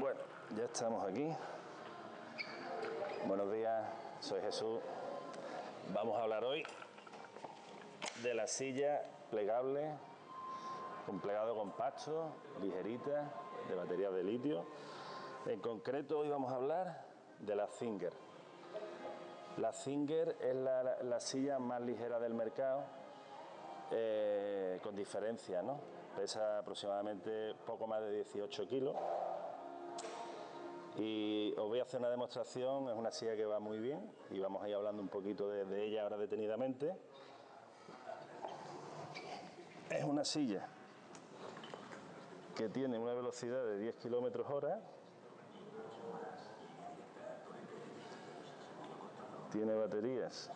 Bueno, ya estamos aquí. Buenos días, soy Jesús. Vamos a hablar hoy de la silla plegable con plegado compacto, ligerita, de baterías de litio. En concreto hoy vamos a hablar de la Zinger. La Zinger es la, silla más ligera del mercado, eh, con diferencia, ¿no? Pesa aproximadamente poco más de 18 kilos y os voy a hacer una demostración, es una silla que va muy bien y vamos a ir hablando un poquito de, ella ahora detenidamente. Es una silla que tiene una velocidad de 10 kilómetros hora. Tiene baterías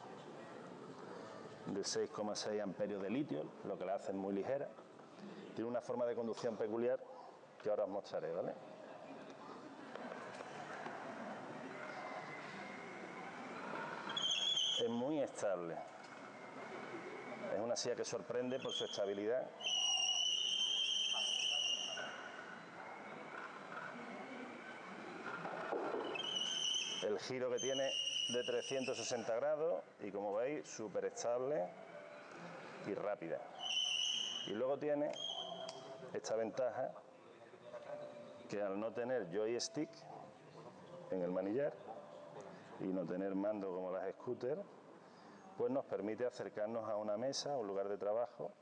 de 6,6 amperios de litio, lo que la hacen muy ligera. Tiene una forma de conducción peculiar que ahora os mostraré, ¿vale? Es muy estable. Es una silla que sorprende por su estabilidad. El giro que tiene de 360 grados y como veis súper estable y rápida. Y luego tiene esta ventaja que al no tener joystick en el manillar y no tener mando como las scooters, pues nos permite acercarnos a una mesa, a un lugar de trabajo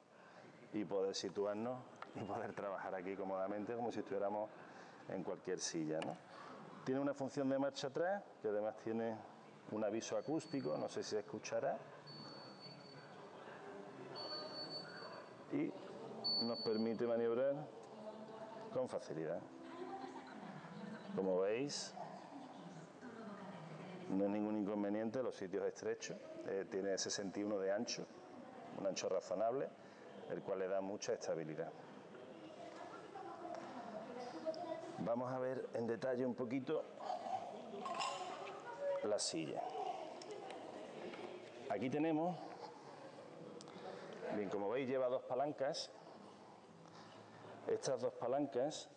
y poder situarnos y poder trabajar aquí cómodamente como si estuviéramos en cualquier silla. Tiene una función de marcha atrás, que además tiene un aviso acústico, no sé si se escuchará. Y nos permite maniobrar con facilidad. Como veis, no hay ningún inconveniente, los sitios estrechos, eh, tiene 61 de ancho, un ancho razonable, el cual le da mucha estabilidad. Vamos a ver en detalle un poquito la silla. Aquí tenemos, bien como veis lleva dos palancas, estas dos palancas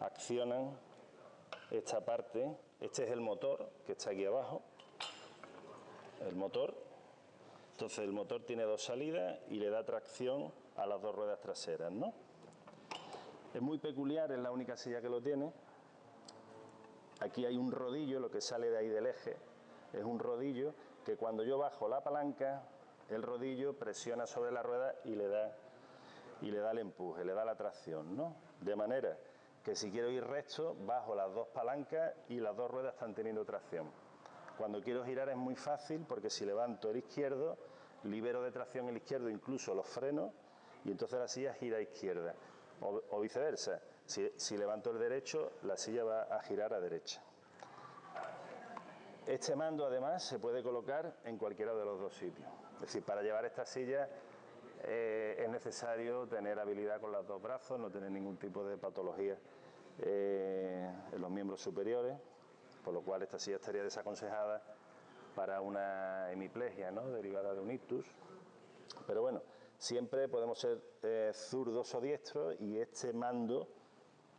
accionan esta parte este es el motor que está aquí abajo. El motor. Entonces el motor tiene dos salidas y le da tracción a las dos ruedas traseras, ¿no? Es muy peculiar, es la única silla que lo tiene. Aquí hay un rodillo, lo que sale de ahí del eje, es un rodillo que cuando yo bajo la palanca, el rodillo presiona sobre la rueda y le da, y le da el empuje, le da la tracción, ¿no? De manera que si quiero ir recto, bajo las dos palancas y las dos ruedas están teniendo tracción. Cuando quiero girar es muy fácil porque si levanto el izquierdo, libero de tracción el izquierdo incluso los frenos y entonces la silla gira a izquierda o, viceversa. Si, si levanto el derecho, la silla va a girar a derecha. Este mando además se puede colocar en cualquiera de los dos sitios. Es decir, para llevar esta silla eh, es necesario tener habilidad con los dos brazos, no tener ningún tipo de patología eh, en los miembros superiores, por lo cual esta silla estaría desaconsejada para una hemiplegia ¿no? derivada de un ictus. Pero bueno, siempre podemos ser eh, zurdos o diestros y este mando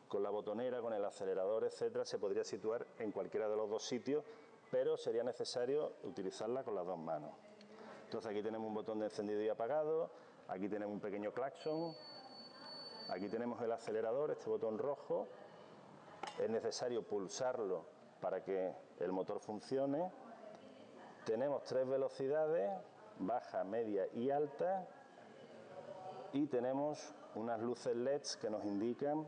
con la botonera, con el acelerador, etcétera, se podría situar en cualquiera de los dos sitios, pero sería necesario utilizarla con las dos manos. Entonces aquí tenemos un botón de encendido y apagado, Aquí tenemos un pequeño claxon. Aquí tenemos el acelerador, este botón rojo. Es necesario pulsarlo para que el motor funcione. Tenemos tres velocidades, baja, media y alta. Y tenemos unas luces LEDs que nos indican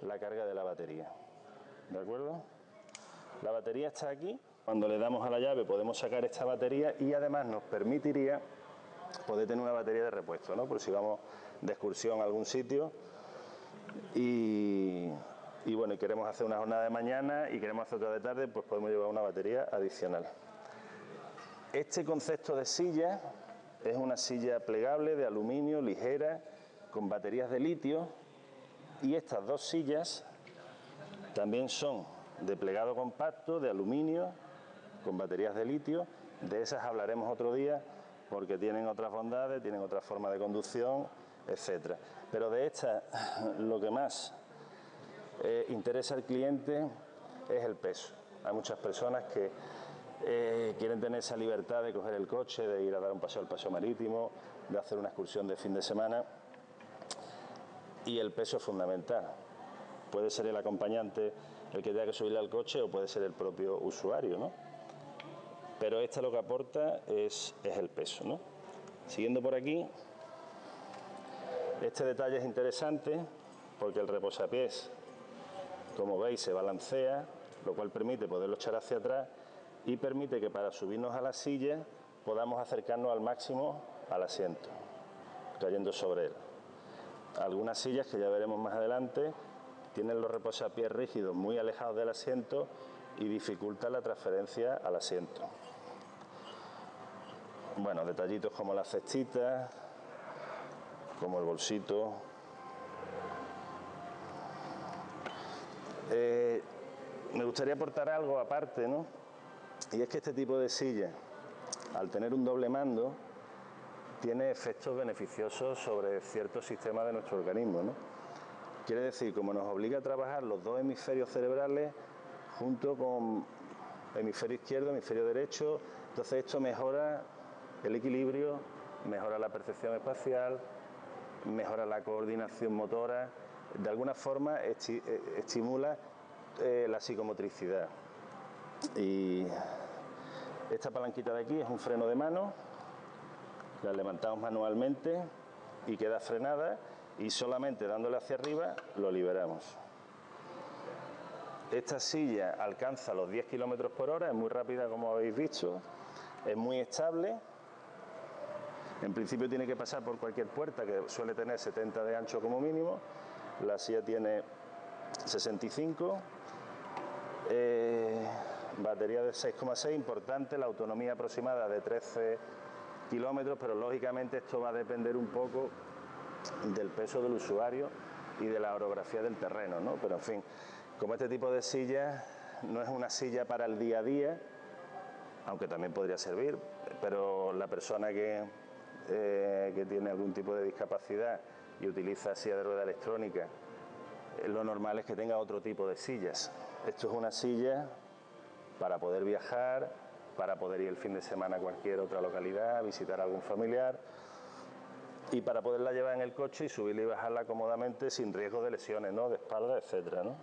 la carga de la batería. ¿De acuerdo? La batería está aquí. Cuando le damos a la llave podemos sacar esta batería y además nos permitiría poder tener una batería de repuesto, ¿no? Por si vamos de excursión a algún sitio y, bueno, y queremos hacer una jornada de mañana y queremos hacer otra de tarde, pues podemos llevar una batería adicional. Este concepto de silla es una silla plegable de aluminio, ligera, con baterías de litio y estas dos sillas también son de plegado compacto, de aluminio, con baterías de litio. De esas hablaremos otro día porque tienen otras bondades, tienen otra forma de conducción, etcétera. Pero de esta, lo que más eh, interesa al cliente es el peso. Hay muchas personas que eh, quieren tener esa libertad de coger el coche, de ir a dar un paseo al paseo marítimo, de hacer una excursión de fin de semana y el peso es fundamental. Puede ser el acompañante el que tenga que subirle al coche o puede ser el propio usuario, ¿no? Pero esta lo que aporta es, el peso, ¿no? Siguiendo por aquí, este detalle es interesante porque el reposapiés, como veis, se balancea, lo cual permite poderlo echar hacia atrás y permite que para subirnos a la silla podamos acercarnos al máximo al asiento, cayendo sobre él. Algunas sillas que ya veremos más adelante tienen los reposapiés rígidos muy alejados del asiento y dificultan la transferencia al asiento. Bueno, detallitos como las cestitas, como el bolsito. Eh, me gustaría aportar algo aparte, ¿no? Y es que este tipo de silla, al tener un doble mando, tiene efectos beneficiosos sobre ciertos sistemas de nuestro organismo. ¿no? Quiere decir, como nos obliga a trabajar los dos hemisferios cerebrales junto con hemisferio izquierdo, hemisferio derecho, entonces esto mejora el equilibrio, mejora la percepción espacial, mejora la coordinación motora, de alguna forma eh, estimula eh, la psicomotricidad. Y esta palanquita de aquí es un freno de mano la levantamos manualmente y queda frenada y solamente dándole hacia arriba lo liberamos. Esta silla alcanza los 10 kilómetros por hora, es muy rápida como habéis visto, es muy estable. En principio tiene que pasar por cualquier puerta que suele tener 70 de ancho como mínimo. La silla tiene 65. Eh, batería de 6,6, importante, la autonomía aproximada de 13 kilómetros, pero lógicamente esto va a depender un poco del peso del usuario y de la orografía del terreno, ¿no? Pero en fin, como este tipo de silla no es una silla para el día a día, aunque también podría servir, pero la persona que, eh, que tiene algún tipo de discapacidad y utiliza silla de rueda electrónica, eh, lo normal es que tenga otro tipo de sillas. Esto es una silla para poder viajar, para poder ir el fin de semana a cualquier otra localidad, visitar a algún familiar y para poderla llevar en el coche y subirla y bajarla cómodamente sin riesgo de lesiones, ¿no? de espalda, etcétera, ¿no?